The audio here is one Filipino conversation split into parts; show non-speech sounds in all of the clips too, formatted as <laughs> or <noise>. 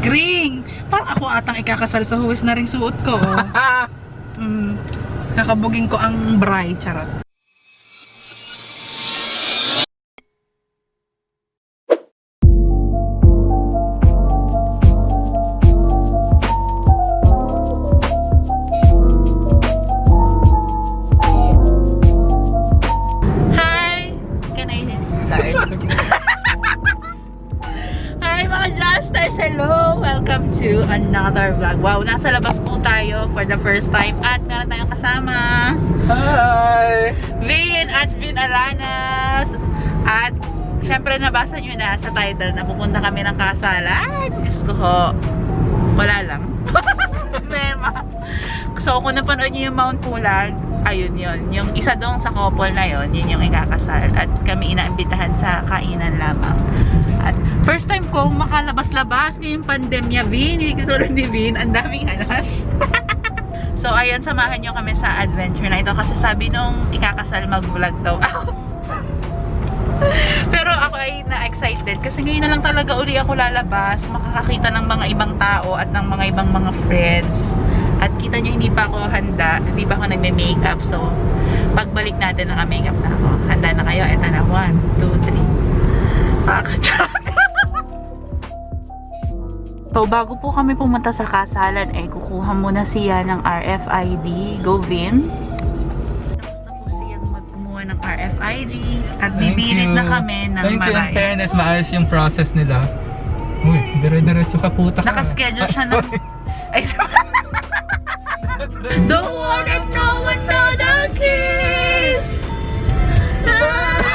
Gring! Parang ako atang ikakasal sa huwis na ring suot ko. oh. <laughs> mm, nakabuging ko ang bride, charot. Tayo for the first time at meron tayong kasama Hi! Vin at Vin Aranas at syempre nabasa nyo na sa title na pupunta kami ng kasalan. Diyos ko ho, wala lang. <laughs> Mema. So kung napanood nyo yung Mount Pulag, ayun yun. Yung isa dong sa couple na yun, yun yung ikakasal. At kami inaimbitahan sa kainan lamang. At first time ko makalabas-labas ngayong pandemya, Vin. Hindi katulad ni Vin. Ang daming alas. <laughs> so, ayun, samahan nyo kami sa adventure na ito. Kasi sabi nung ikakasal, mag-vlog daw ako. <laughs> Pero ako ay na-excited kasi ngayon na lang talaga uli ako lalabas, makakakita ng mga ibang tao at ng mga ibang mga friends. At kita nyo, hindi pa ako handa, hindi pa ako nagme-makeup. So, pagbalik natin, naka-makeup na ako. Handa na kayo? Eto na, 1, 2, 3. Pakachat! So, bago po kami pumunta sa kasalan, eh, kukuha muna siya ng RFID. Go, Vin! Tapos na po siyang magkumuha ng RFID at Thank bibilit you. na kami ng Thank you. In marami. fairness, maayos yung process nila. Uy, dire-diretso ka puta ka. Nakaschedule siya ng... Ay, Don't wanna know another kiss like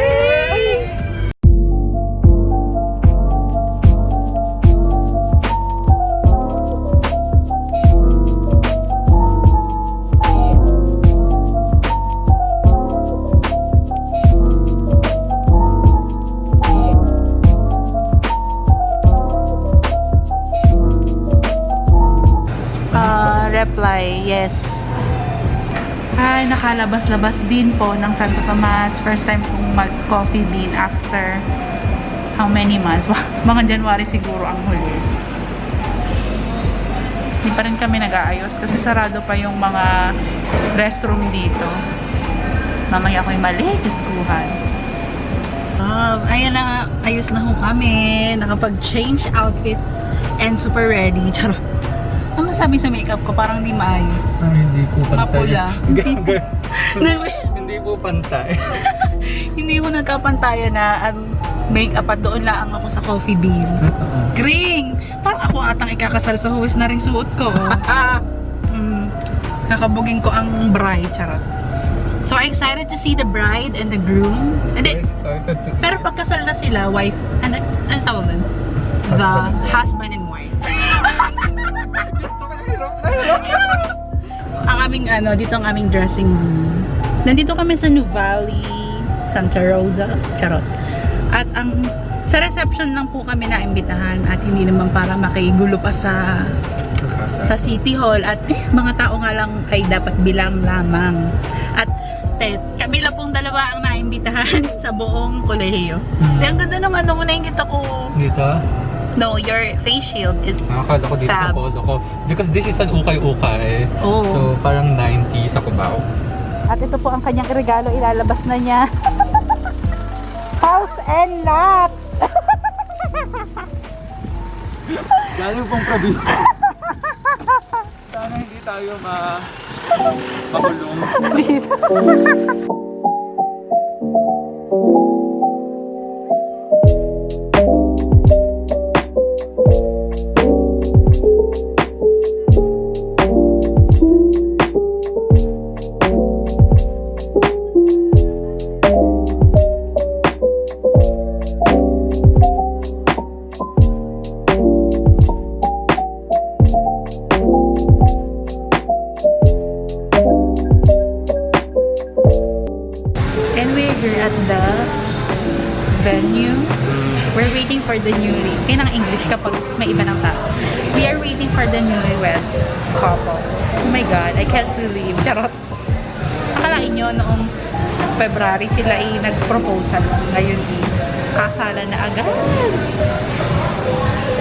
Ay, nakalabas-labas din po ng Santo Tomas. First time kong mag-coffee bean after how many months? <laughs> Mga January siguro ang huli. Hindi pa rin kami nag-aayos kasi sarado pa yung mga restroom dito. Mamaya ako'y mali, Diyoskuhan. Um, ayan na, ayos na ho kami. Nakapag-change outfit and super ready. <laughs> Charot. Ano masabi sa makeup ko? Parang di maayos. Ah, hindi po pantay. Mapula. <laughs> Hindi po pantay. <laughs> Hindi ko nagkapantaya na ang makeup at doon lang ako sa coffee bean. Totoo. Gring! Parang ako atang ikakasal sa huwis na ring suot ko. <laughs> mm, nakabuging ko ang bride. Charot. So excited to see the bride and the groom. Hindi, Excited to pero pagkasal na sila, wife, ano, ano tawag nun? The husband and aming ano, dito ang aming dressing room. Nandito kami sa New Valley, Santa Rosa, charot. At ang sa reception lang po kami naimbitahan at hindi naman para makigulo pa sa sa City Hall at eh, mga tao nga lang ay dapat bilang lamang. At te, kami lang pong dalawa ang naimbitahan <laughs> sa buong kolehiyo. Hmm. Eh, ang ganda ng ano mo nakikita ko. Dito? No, your face shield is Nakakala ko dito sa Fab. polo ko. Because this is an ukay-ukay. Oh. So, parang 90 sa Cubao. At ito po ang kanyang regalo, ilalabas na niya. <laughs> House and lot! <laughs> Galing pong probinsya. Sana hindi tayo ma... makulong. And <laughs>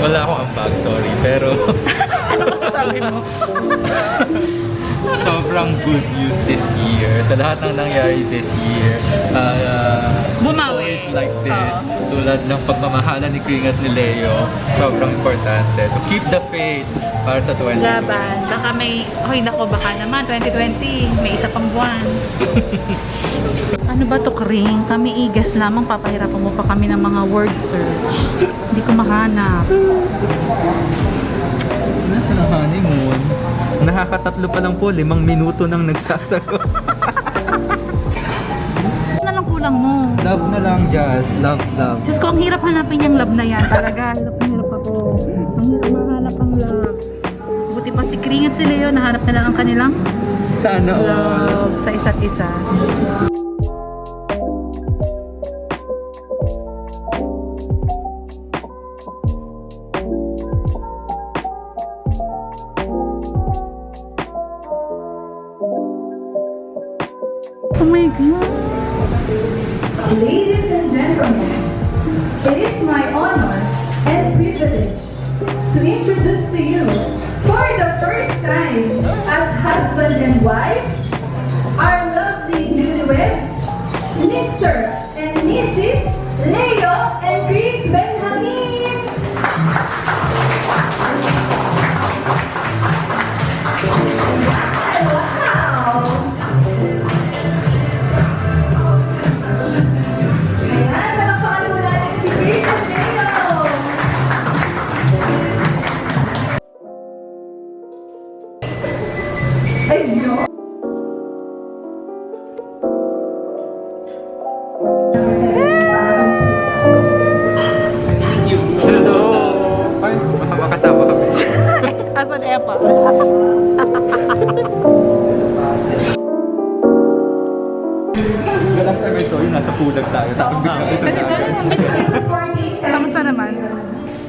Wala akong ambag, sorry. Pero <laughs> Sabi mo. <laughs> sobrang good news this year. Sa lahat ng nangyari this year. Uh, Bumawi. stories like this, Oo. tulad ng pagmamahala ni Kring at ni Leo, sobrang importante. To keep the faith para sa 20. Laban. Baka may, hoy nako baka naman, 2020, may isa pang buwan. <laughs> ano ba to, Kring? Kami igas lamang, papahirapan mo pa kami ng mga word search. Hindi ko mahanap. Nasa na honeymoon? Nakakatatlo pa lang po, limang minuto nang nagsasagot. Ano na lang kulang mo? love na lang, Jazz. Love, love. Diyos ko, ang hirap hanapin yung love na yan. Talaga, hirap Pa si Leo, nahanap na lang ang kanilang Sana love sa isa't isa. Oh my God! Ladies and gentlemen, it is my honor and privilege to introduce to you for the first time as husband and wife our lovely newlyweds, Mr. and Mrs. Leo and Chris Benjamin.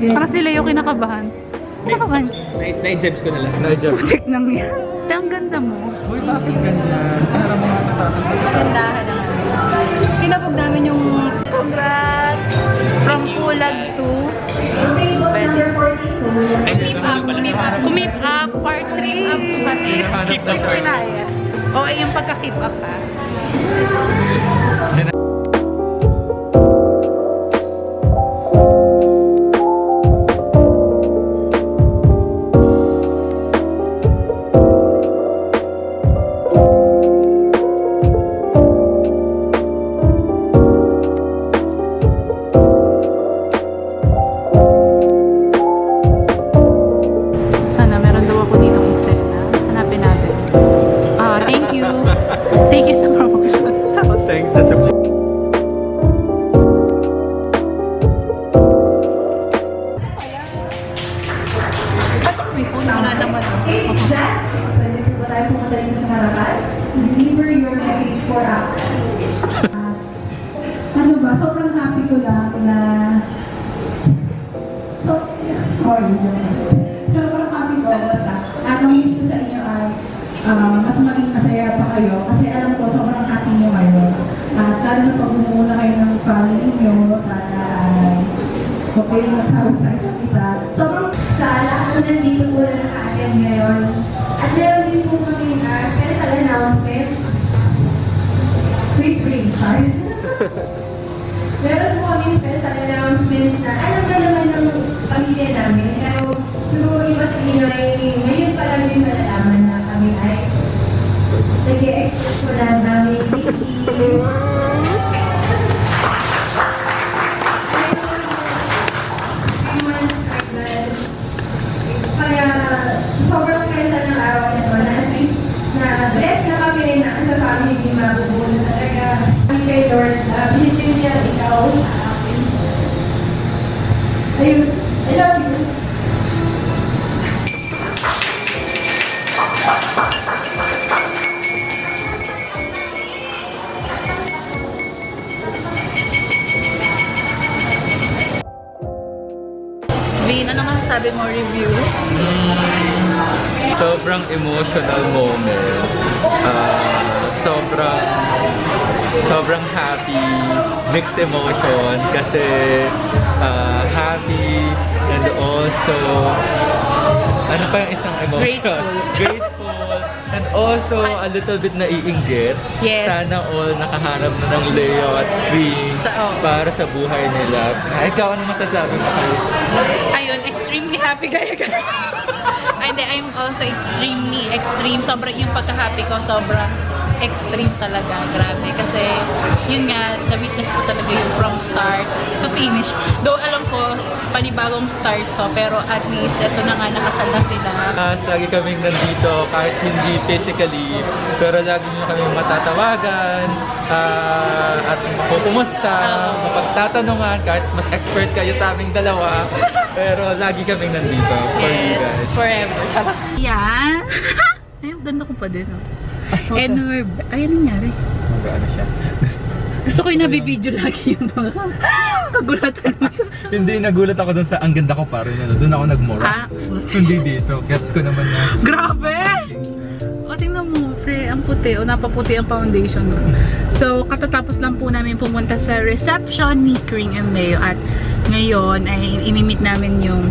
Para si Leo kinakabahan. Kinakabahan. Na-jabs ko na lang. Na-jabs. Putik nang yan. Ang ganda mo. Uy, bakit ganyan? Para mga kasama sa Gandahan naman. Pinabog namin yung Congrats! From Pulag to table number 14. So, Keep Up. Keep Up. Kumip Up. Part 3 Up. Keep Up. Keep Up. Kinaya. O, ay yung pagka-keep up ha. Harapan? Deliver your message for us. ano ba, sobrang happy ko lang na so, oh, sobrang happy ko basta. Ang wish ko sa inyo ay ah, mas maging masaya pa kayo kasi alam ko sobrang happy nyo ngayon at lalo na pag bumuna kayo ng family nyo sana ay huwag kayong masawa sa isa't isa. Sobrang sa lahat po nandito po na ngayon. At din po kami uh, special announcement wait sorry <laughs> Meron po kami special announcement na alam na naman ng pamilya namin. Pero siguro iba sa inyo ay ngayon pa lang din malalaman na kami ay nag-expect po na namin baby. Ikaw sa akin. Ayun, I love you. Vin, ano masasabi mo review? Sobrang emotional moment. Ah, sobrang sobrang happy, mixed emotion kasi ah, happy and also ano pa yung isang emotion? Grateful. <laughs> Grateful. And also, a little bit naiinggit. Yes. Sana all nakaharap na ng Leo at Queen oh. para sa buhay nila. Ah, Ikaw, ano masasabi mo kayo? Ayun, extremely happy kaya kaya. And I'm also extremely extreme. Sobrang yung pagka-happy ko, sobrang extreme talaga. Grabe. Kasi, yun nga, na-witness ko talaga yung from start to finish. Though alam ko, panibagong start to, pero at least, ito na nga, nakasal na sila. Uh, lagi kaming nandito kahit hindi physically pero lagi nyo kami matatawagan ah, at kukumusta, Oo. mapagtatanungan kahit mas expert kayo sa aming dalawa <laughs> pero lagi kaming nandito for you Yes, guys. forever. Yan. <laughs> Ay, ganda ko pa din. Oh. And we're... Ay, ano nangyari? Mag-ano siya? Gusto ko yung nabibideo lagi yung mga <laughs> kagulatan mo sa... hindi, nagulat ako dun sa ang ganda ko pare na doon ako nagmura. Ah, <laughs> hindi dito. Gets ko naman na. grabe! O, tingnan mo, pre, ang puti. O, napaputi ang foundation ko. So, katatapos lang po namin pumunta sa reception ni Kring and Leo. At ngayon, ay imimit namin yung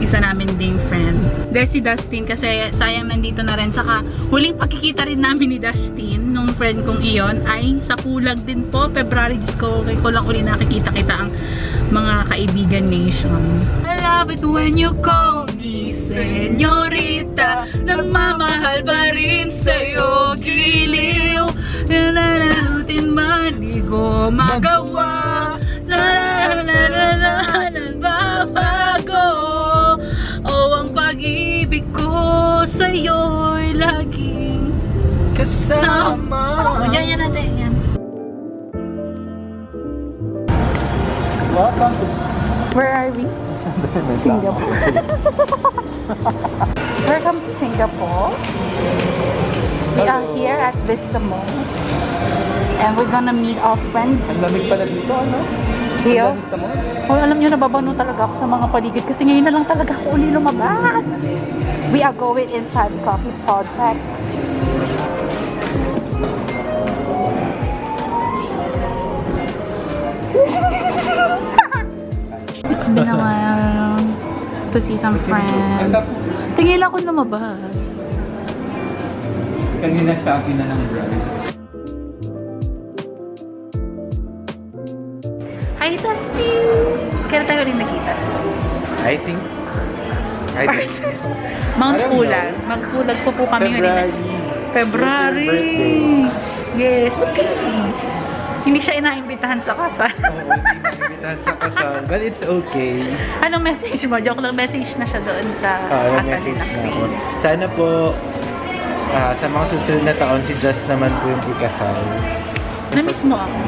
isa namin ding friend. There's si Dustin kasi sayang nandito na rin. Saka huling pagkikita rin namin ni Dustin, nung friend kong iyon, ay sa Pulag din po. February, Diyos ko, kay ko lang uli nakikita kita ang mga kaibigan nation. I love it when you call me senyorita Nagmamahal pa rin sa'yo giliw Nananalutin man di ko magawa La la la la la laging kasama Oh, yan, yan natin, yan Welcome to Where are we? <laughs> Singapore. <laughs> Welcome to Singapore. We are here at Vista Mall. And we're gonna meet our friend Ang lamig pala dito, ano? Mall. Oh, alam nyo, nababano talaga ako sa mga paligid kasi ngayon na lang talaga ako uli lumabas. We are going inside Coffee Project. <laughs> It's been a while to see some friends. Tingin ako lumabas. Kanina siya akin na ng drive. Kailan tayo rin nakita? I think I think Mount I Pulag. Magpulag po po kami February. February! Yes, kayo? Hindi siya inaimbitahan sa kasal. Oo, hindi na sa kasal. But it's okay. Anong message mo? Joke lang, message na siya doon sa Ah, kasal na ako. Sana po ah, sa mga susunod na taon si Just naman po yung ikasal. Namiss mo ako.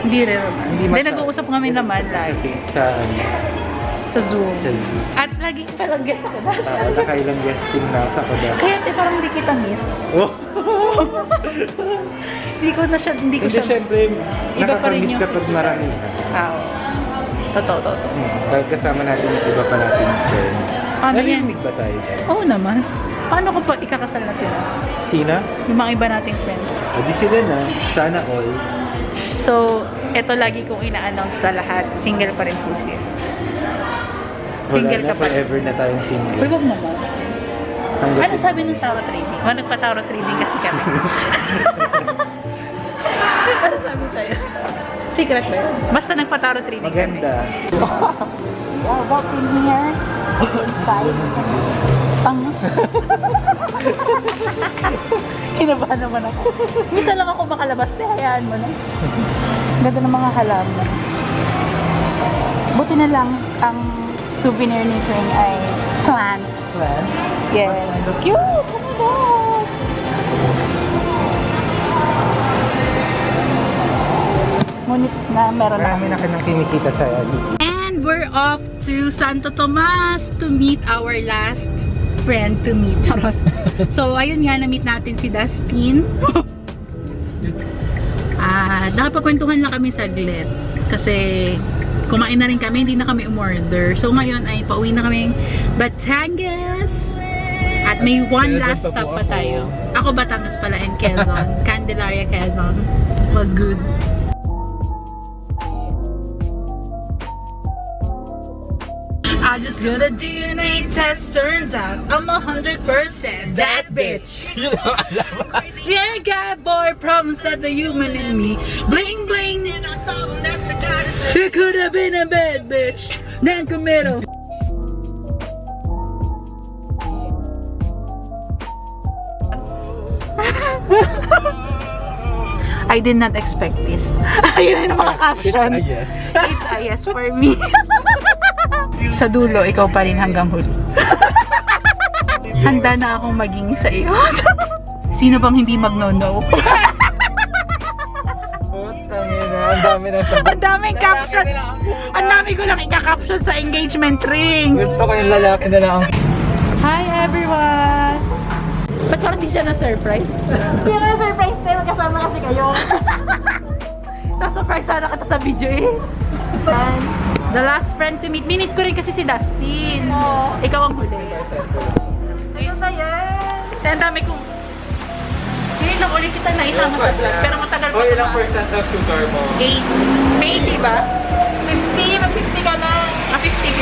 Hindi rin naman. Hindi, masyado. nag-uusap kami naman lagi Sa ano, sa Zoom. sa At lagi palang guest ako na. uh, nakailang guesting na sa ko dati. Kaya te, parang hindi kita miss. Oh! <laughs> Hindi ko na siya, hindi ko Hindi siya. rin nakakamiss kapag marami. Ah, oo. Totoo, totoo. Hmm, dahil kasama natin yung iba pa natin friends. Yan? Narinig ba tayo dyan? Oo naman. Paano ko pa ikakasal na sila? Sina? Yung mga iba nating friends. O di sila na. Sana all. So, eto lagi kong ina-announce sa lahat. Single pa rin po. Wala Single na, ka pa. forever na tayong Uy, single. wag naman. Hanggat Ano sabi ng tarot reading? O, nagpa-tarot reading kasi kami. <laughs> ano sabi sa'yo? Secret ba yun? Basta nagpa-tarot reading Maganda. kami. Yeah, walk in here. Inside. <laughs> Pang. Kinabahan naman ako. Misa lang ako makalabas. Eh, hayaan mo na. Ganda ng mga halaman. Buti na lang ang souvenir ni Kring ay plants. Plan? Yes. Cute! Ngunit na meron na Marami na kang kinikita sa YouTube. And we're off to Santo Tomas to meet our last friend to meet. <laughs> Charot. so, ayun nga, na-meet natin si Dustin. <laughs> Ah, nakapagkwentuhan lang kami saglit. Kasi, kumain na rin kami, hindi na kami umorder. So, ngayon ay pauwi na kami Batangas. At may one Quezon last stop pa ako. tayo. Ako Batangas pala and Quezon. <laughs> Candelaria, Quezon. Was good. I just did a DNA test, turns out I'm a hundred percent that bitch. <laughs> You know, alam. Yeah, got boy problems that's the human in me. Bling bling. It could have been a bad bitch. Non-committal. <laughs> I did not expect this. Ayun na mga caption. It's a yes. It's a yes for me. <laughs> <laughs> sa dulo, ikaw pa rin hanggang huli. <laughs> Handa na akong maging sa iyo. <laughs> Sino bang hindi magno-no? Ang dami ng sagot. Ang daming caption. Ang dami ko lang ika-caption sa engagement ring. Gusto ko yung lalaki na lang. Hi everyone! Ba't parang di siya na-surprise? Hindi na na-surprise tayo. Magkasama kasi kayo. Sa-surprise sana kita sa video eh. And the last friend to meet. Minute ko rin kasi si Dustin. Ikaw ang huli. Ayun na yan. Kaya ang dami kong... Hindi na ulit kita na isama sa vlog. Pero matagal pa Oh, ilang tumaan. percent of sugar mo? 8. May 80 ba? 50. Mag-50 ka na. Ah, 50,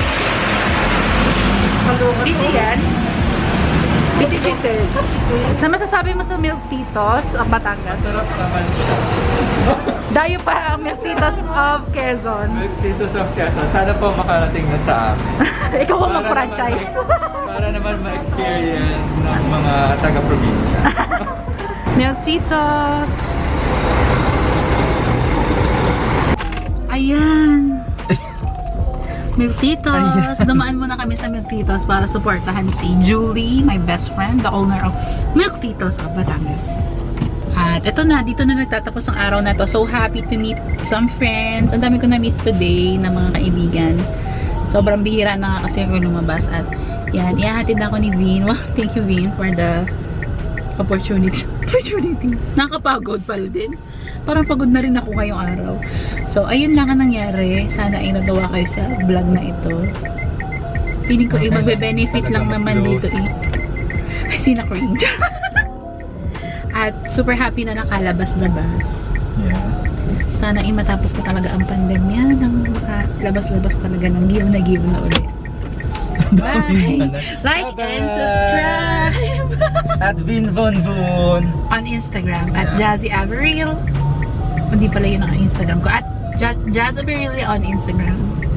50. Busy yan? Busy si Ted. Na masasabi mo sa Milk Titos of Batangas? Sarap naman. Dayo pa ang Milk Titos of Quezon. Dito sa Quezon, sana po makarating na sa amin. <laughs> Ikaw ang mag-franchise. Para naman ma-experience ng mga taga-probinsya. <laughs> Milk Titos! Ayan! Milk Titos! Dumaan muna kami sa Milk Titos para supportahan si Julie, my best friend, the owner of Milk Titos of Batangas. At ito na, dito na nagtatapos ang araw na to. So happy to meet some friends. Ang dami ko na-meet today na mga kaibigan. Sobrang bihira na nga kasi ako lumabas. At yan, ihahatid ako ni Vin. Wow, thank you Vin for the opportunity. <laughs> Opportunity. Nakapagod pala din. Parang pagod na rin ako ngayong araw. So, ayun lang ang nangyari. Sana ay nagawa kayo sa vlog na ito. Feeling ko eh, magbe-benefit lang naman dito eh. <laughs> Ay, sina cringe. <laughs> At super happy na nakalabas-labas. yes. Sana ay matapos na talaga ang pandemya nang makalabas-labas talaga ng give na give na ulit. Bye! Like and subscribe! At Vin Von Boon. on Instagram at Jazzy Averil. Hindi pala yun ang Instagram ko. At Jazz Averil on Instagram.